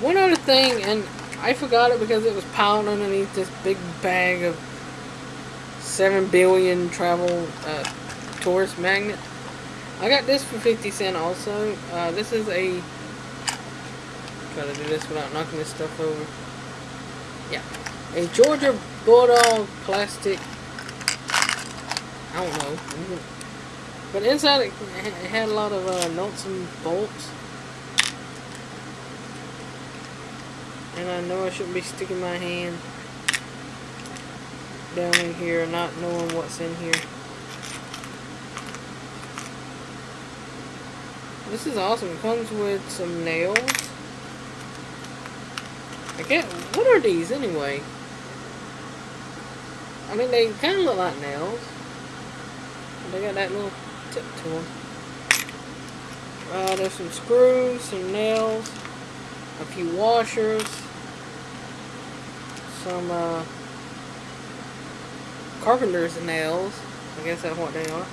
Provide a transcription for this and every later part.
One other thing, and I forgot it because it was piled underneath this big bag of 7 billion travel uh, tourist magnet. I got this for 50 cent also. Uh, this is a... Try to do this without knocking this stuff over. Yeah. A Georgia Bulldog plastic... I don't know. But inside it, had a lot of uh, nuts and bolts. And I know I shouldn't be sticking my hand down in here not knowing what's in here. This is awesome. It comes with some nails. I get what are these anyway? I mean they kinda look like nails. They got that little tip to them. Uh, there's some screws, some nails, a few washers, some uh, carpenter's nails. I guess that's what they are.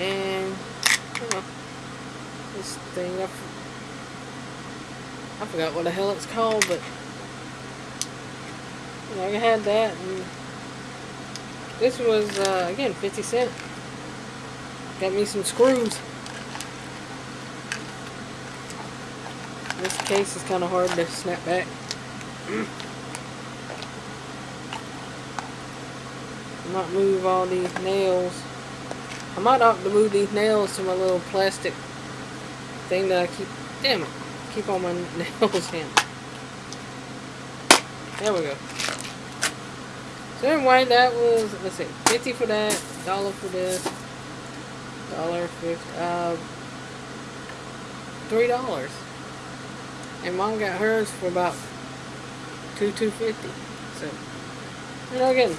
And, this thing, I, I forgot what the hell it's called, but, you know, I had that, and this was, uh, again, 50 cent. Got me some screws. This case is kind of hard to snap back. Not move all these nails. I might have to move these nails to my little plastic thing that I keep, damn it, keep all my nails in. There we go. So anyway, that was, let's see, 50 for that, dollar for this, dollar 50, uh, three dollars. And mom got hers for about two, two fifty. So, you know, again,